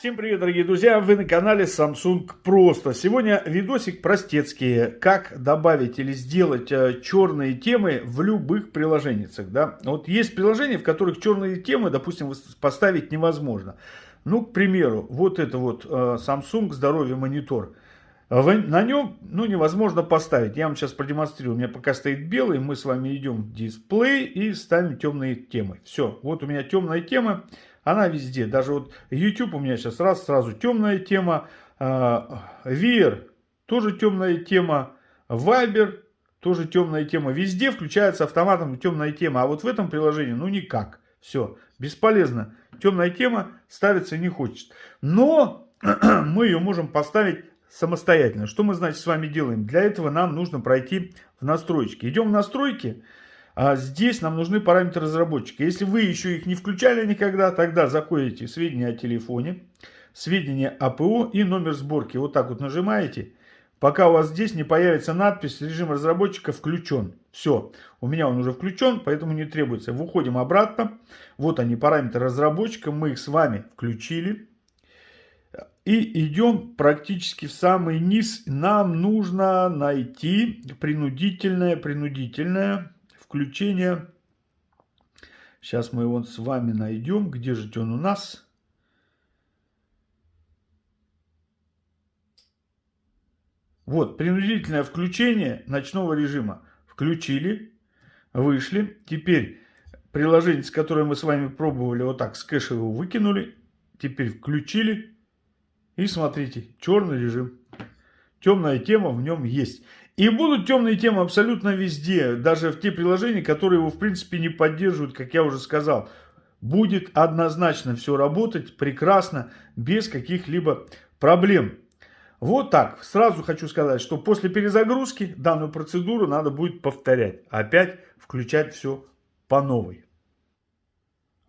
Всем привет, дорогие друзья! Вы на канале Samsung Просто. Сегодня видосик простецкий. Как добавить или сделать э, черные темы в любых приложениях. Да? Вот есть приложения, в которых черные темы, допустим, поставить невозможно. Ну, к примеру, вот это вот э, Samsung Здоровье Монитор. На нем ну, невозможно поставить. Я вам сейчас продемонстрирую. У меня пока стоит белый. Мы с вами идем в дисплей и ставим темные темы. Все, вот у меня темная тема. Она везде. Даже вот YouTube у меня сейчас раз сразу темная тема. VR тоже темная тема. Viber тоже темная тема. Везде включается автоматом темная тема. А вот в этом приложении ну никак. Все, бесполезно. Темная тема ставиться не хочет. Но мы ее можем поставить самостоятельно. Что мы, значит, с вами делаем? Для этого нам нужно пройти в настройки. Идем в настройки. А здесь нам нужны параметры разработчика. Если вы еще их не включали никогда, тогда заходите сведения о телефоне, сведения АПО и номер сборки. Вот так вот нажимаете. Пока у вас здесь не появится надпись «Режим разработчика включен». Все, у меня он уже включен, поэтому не требуется. Выходим обратно. Вот они, параметры разработчика. Мы их с вами включили. И идем практически в самый низ. Нам нужно найти принудительное, принудительное включение. Сейчас мы его с вами найдем. Где же он у нас? Вот, принудительное включение ночного режима. Включили, вышли. Теперь приложение, с которым мы с вами пробовали, вот так с кэша его выкинули. Теперь включили. И смотрите, черный режим. Темная тема в нем есть. И будут темные темы абсолютно везде, даже в те приложения, которые его в принципе не поддерживают, как я уже сказал. Будет однозначно все работать прекрасно, без каких-либо проблем. Вот так. Сразу хочу сказать, что после перезагрузки данную процедуру надо будет повторять. Опять включать все по новой.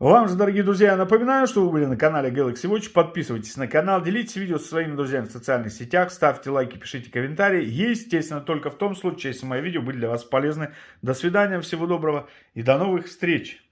Вам же, дорогие друзья, напоминаю, что вы были на канале Galaxy Watch. Подписывайтесь на канал, делитесь видео со своими друзьями в социальных сетях, ставьте лайки, пишите комментарии. Естественно, только в том случае, если мои видео были для вас полезны. До свидания, всего доброго и до новых встреч!